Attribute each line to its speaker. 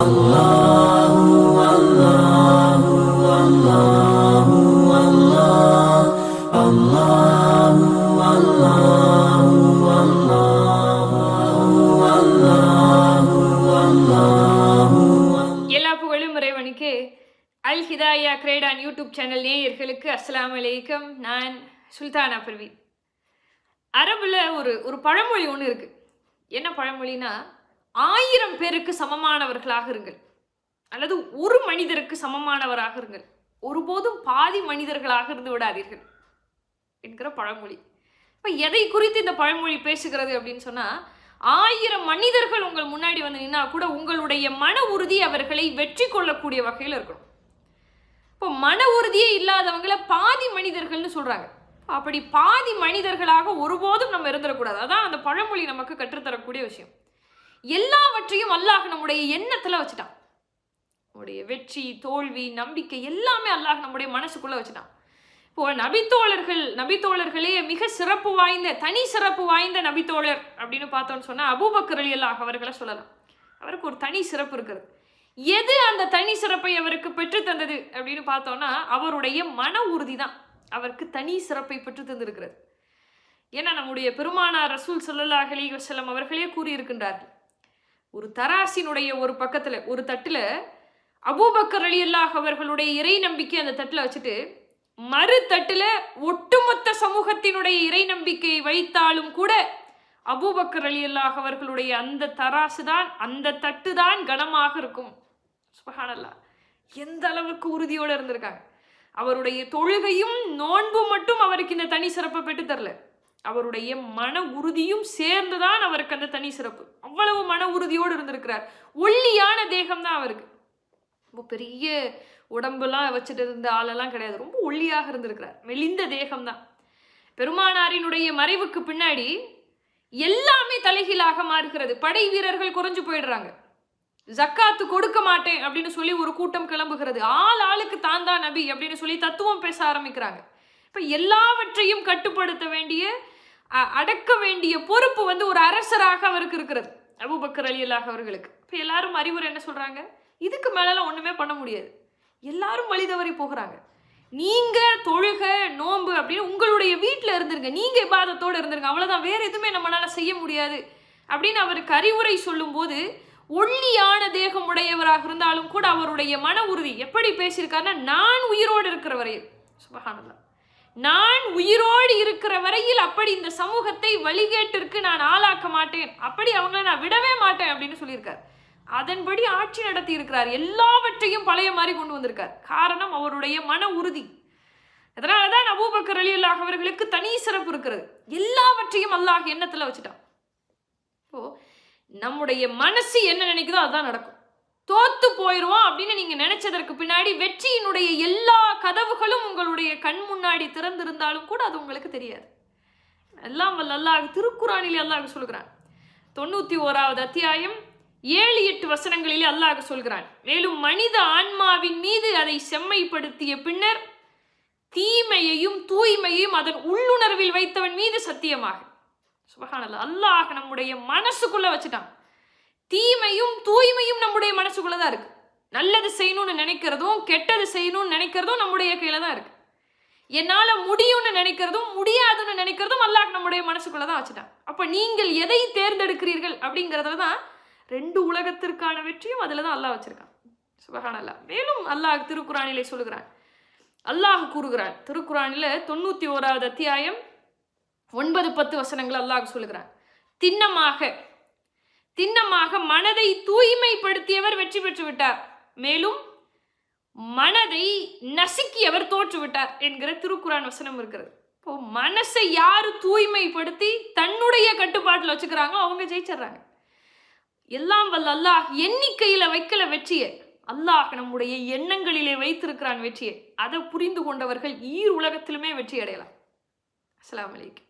Speaker 1: எல்லா புகழும் இறைவனுக்கு. அல் ஹிதாயா கிரேடான் யூடியூப் சேனல் நேயர்களுக்கு அஸ்லாம் அலைக்கும். நான் சுல்தானா பர்வீன். அரபில் ஒரு ஒரு பழமொழி ஒன்று இருக்கு. என்ன பழமொழின்னா ஆயிரம் பேருக்கு சமமானவர்களாக இருங்கள். அல்லது ஒரு மனிதருக்கு சமமானவராக இருங்கள். ஒருபோதும் பாதி மனிதர்களாக இருந்து விடாதீர்கள் என்கிற பழமொழி. இப்போ எதை குறித்து இந்த பழமொழி பேசுகிறது அப்படின்னு சொன்னால் ஆயிரம் மனிதர்கள் உங்கள் முன்னாடி வந்து நின்னா கூட உங்களுடைய மன உறுதி அவர்களை வெற்றி கொள்ளக்கூடிய வகையில் இருக்கணும். இப்போ மன உறுதியே இல்லாதவங்கள பாதி மனிதர்கள்னு சொல்கிறாங்க அப்படி பாதி மனிதர்களாக ஒருபோதும் நம்ம இருந்துடக்கூடாது. அதான் அந்த பழமொழி நமக்கு கற்றுத்தரக்கூடிய விஷயம். எல்லாவற்றையும் அல்லாஹ் நம்முடைய எண்ணத்தில் வச்சுட்டான். நம்முடைய வெற்றி தோல்வி நம்பிக்கை எல்லாமே அல்லாஹ் நம்முடைய மனசுக்குள்ளே வச்சுட்டான். இப்போ நபித்தோழர்கள் நபித்தோழர்களே மிக சிறப்பு வாய்ந்த தனி சிறப்பு வாய்ந்த நபித்தோழர் அப்படின்னு பார்த்தோம்னு சொன்னால் அபூபக்கர் அலி அல்லாஹ் அவர்களை சொல்லலாம். அவருக்கு ஒரு தனி சிறப்பு இருக்கிறது. எது அந்த தனி சிறப்பை அவருக்கு பெற்று தந்தது அப்படின்னு பார்த்தோம்னா அவருடைய மன உறுதி தான். அவருக்கு தனி சிறப்பை பெற்று தந்திருக்கிறது. ஏன்னா நம்முடைய பெருமானார் ரசூல் ஸல்லல்லாஹு அலைஹி அவர்களே கூறியிருக்கின்றார்கள். ஒரு தராசினுடைய ஒரு பக்கத்தில் ஒரு தட்டில் அபூபக்கர் அலி அல்லாஹ் அவர்களுடைய இறை நம்பிக்கை அந்த தட்டில் வச்சுட்டு மறு தட்டில் ஒட்டுமொத்த சமூகத்தினுடைய இறை நம்பிக்கையை வைத்தாலும் கூட அபூபக்கர் அலி அல்லாஹ் அவர்களுடைய அந்த தராசு தான் அந்த தட்டு தான் கனமாக இருக்கும். சுபஹானல்லா எந்த அளவுக்கு உறுதியோடு இருந்திருக்காங்க. அவருடைய தொழுகையும் நோன்பும் மட்டும் அவருக்கு இந்த தனி சிறப்பை பெற்று தரல. அவருடைய மன உறுதியும் சேர்ந்துதான் அவருக்கு அந்த தனி சிறப்பு. அவ்வளவு மன உறுதியோடு இருந்திருக்கிறார். ஒல்லியான தேகம் தான் அவருக்கு. ரொம்ப பெரிய உடம்புலாம் வச்சுட்டு இருந்த ஆளெல்லாம் கிடையாது. ரொம்ப ஒல்லியாக இருந்திருக்கிறார். மெலிந்த தேகம்தான். பெருமானாரினுடைய மறைவுக்கு பின்னாடி எல்லாமே தலைகீழாக மாறுகிறது. படை வீரர்கள் குறைஞ்சு போயிடுறாங்க. ஜக்காத்து கொடுக்க மாட்டேன் அப்படின்னு சொல்லி ஒரு கூட்டம் கிளம்புகிறது. ஆள் ஆளுக்கு தான் தான் நபி அப்படின்னு சொல்லி தத்துவம் பேச ஆரம்பிக்கிறாங்க. இப்போ எல்லாவற்றையும் கட்டுப்படுத்த வேண்டிய அ- அடக்க வேண்டிய பொறுப்பு வந்து ஒரு அரசராக அவருக்கு இருக்கிறது. அபுபக்கர் அலி அல்லாஹ் அவர்களுக்கு. இப்போ எல்லாரும் அறிவுரை என்ன சொல்கிறாங்க இதுக்கு மேலெலாம் ஒன்றுமே பண்ண முடியாது. எல்லாரும் வழி தவறி போகிறாங்க. நீங்கள் தொழுக நோன்பு அப்படின்னு உங்களுடைய வீட்டில் இருந்துருங்க. நீங்கள் இபாதத்தோடு இருந்துருங்க. அவ்வளோதான் வேறு எதுவுமே நம்மளால் செய்ய முடியாது அப்படின்னு அவருக்கு அறிவுரை சொல்லும்போது ஒல்லியான தேகம் உடையவராக இருந்தாலும் கூட அவருடைய மன உறுதி எப்படி பேசியிருக்காருன்னா நான் உயிரோடு இருக்கிற வரையில் சுபஹானல்லாஹ் நான் உயிரோடு இருக்கிற வரையில் அப்படி இந்த சமூகத்தை வழிகேட்டிற்கு நான் ஆளாக்க மாட்டேன். அப்படி அவங்கள நான் விடவே மாட்டேன் அப்படின்னு சொல்லியிருக்கார். அதன்படி ஆட்சி நடத்தி இருக்கிறார் எல்லாவற்றையும் பழைய மாதிரி கொண்டு வந்திருக்கார். காரணம் அவருடைய மன உறுதி. அதனால தான் அபூபக்கர் அலி அல்லாஹ் அவர்களுக்கு தனி சிறப்பு இருக்கிறது. எல்லாவற்றையும் அல்லாஹ் எண்ணத்துல வச்சுட்டான். இப்போ நம்முடைய மனசு என்ன நினைக்குதோ அதுதான் நடக்கும். தோத்து போயிடுவோம் அப்படின்னு நீங்க நினைச்சதற்கு பின்னாடி வெற்றியினுடைய எல்லா கதவுகளும் உங்களுடைய கண் முன்னாடி திறந்திருந்தாலும் கூட அது உங்களுக்கு தெரியாது. எல்லாம் வல்ல அல்லாஹ் திருக்குறானிலே அல்லாஹ் சொல்கிறான். தொண்ணூற்றி ஓராவது அத்தியாயம் ஏழு எட்டு வசனங்களிலே அல்லாஹ் சொல்கிறான். மேலும் மனித ஆன்மாவின் மீது அதை செம்மைப்படுத்திய பின்னர் தீமையையும் தூய்மையையும் அதன் உள்ளுணர்வில் வைத்தவன் மீது சத்தியமாக. சுபஹானல்லாஹ் அல்லாஹ் நம்முடைய மனசுக்குள்ள வச்சுட்டான். தீமையும் தூய்மையும் நம்முடைய மனசுக்குள்ள தான் இருக்கு. நல்லது செய்யணும்னு நினைக்கிறதும் கெட்டது செய்யணும்னு நினைக்கிறதும் நம்முடைய கையில தான் இருக்கு. என்னால முடியும்னு நினைக்கிறதும் முடியாதுன்னு நினைக்கிறதும் அல்லாஹ் நம்முடைய மனசுக்குள்ள தான் வச்சுட்டான். அப்ப நீங்கள் எதை தேர்ந்தெடுக்கிறீர்கள் அப்படிங்கிறதுல தான் ரெண்டு உலகத்திற்கான வெற்றியும் அதுல தான் அல்லாஹ் வச்சிருக்கான். அல்லா மேலும் அல்லாஹ் திருக்குறானிலே சொல்லுகிறான். அல்லாஹ் கூறுகிறான். திருக்குறானில தொண்ணூற்றி ஓராவது அத்தியாயம் ஒன்பது பத்து வசனங்கள் அல்லாஹ் சொல்லுகிறான். திண்ணமாக திண்ணமாக மனதை தூய்மைப்படுத்தியவர் வெற்றி பெற்று விட்டார் மேலும் மனதை நசுக்கியவர் தோற்றுவிட்டார் என்கிற திருக்குறான் வசனம் இருக்கிறது. இப்போ மனசை யாரு தூய்மைப்படுத்தி தன்னுடைய கட்டுப்பாட்டில் வச்சுக்கிறாங்களோ அவங்க ஜெயிச்சிடுறாங்க. எல்லாம் வல்ல அல்லாஹ் எண்ணிக்கையில வைக்கல வெற்றியை. அல்லாஹ் நம்முடைய எண்ணங்களிலே வைத்திருக்கிறான் வெற்றியை. அதை புரிந்து கொண்டவர்கள் ஈர் உலகத்திலுமே வெற்றி அடையலாம். அஸ்லாம்
Speaker 2: வலைக்கம்